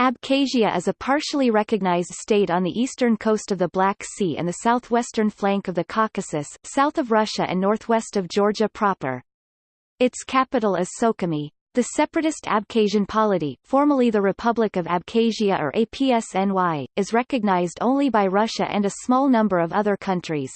Abkhazia is a partially recognized state on the eastern coast of the Black Sea and the southwestern flank of the Caucasus, south of Russia and northwest of Georgia proper. Its capital is Sukhumi. The separatist Abkhazian polity, formerly the Republic of Abkhazia or APSNY, is recognized only by Russia and a small number of other countries.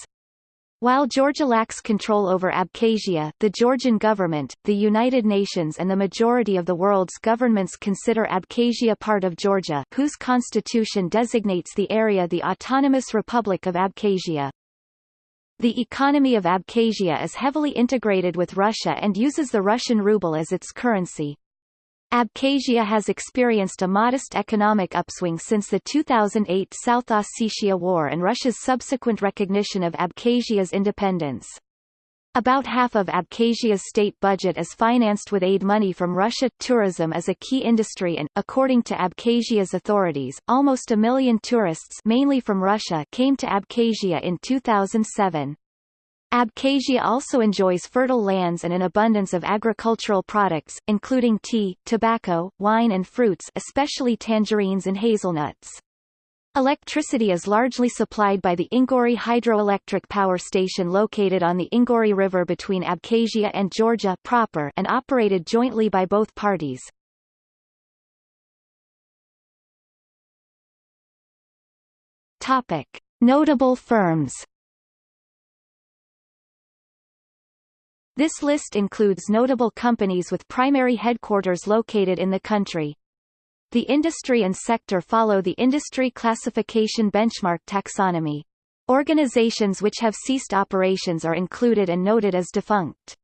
While Georgia lacks control over Abkhazia, the Georgian government, the United Nations and the majority of the world's governments consider Abkhazia part of Georgia, whose constitution designates the area the Autonomous Republic of Abkhazia. The economy of Abkhazia is heavily integrated with Russia and uses the Russian ruble as its currency. Abkhazia has experienced a modest economic upswing since the 2008 South Ossetia War and Russia's subsequent recognition of Abkhazia's independence. About half of Abkhazia's state budget is financed with aid money from Russia. Tourism is a key industry and, according to Abkhazia's authorities, almost a million tourists mainly from Russia came to Abkhazia in 2007. Abkhazia also enjoys fertile lands and an abundance of agricultural products, including tea, tobacco, wine and fruits especially tangerines and hazelnuts. Electricity is largely supplied by the Inguri hydroelectric power station located on the Inguri River between Abkhazia and Georgia proper and operated jointly by both parties. Topic. Notable firms This list includes notable companies with primary headquarters located in the country. The industry and sector follow the industry classification benchmark taxonomy. Organizations which have ceased operations are included and noted as defunct.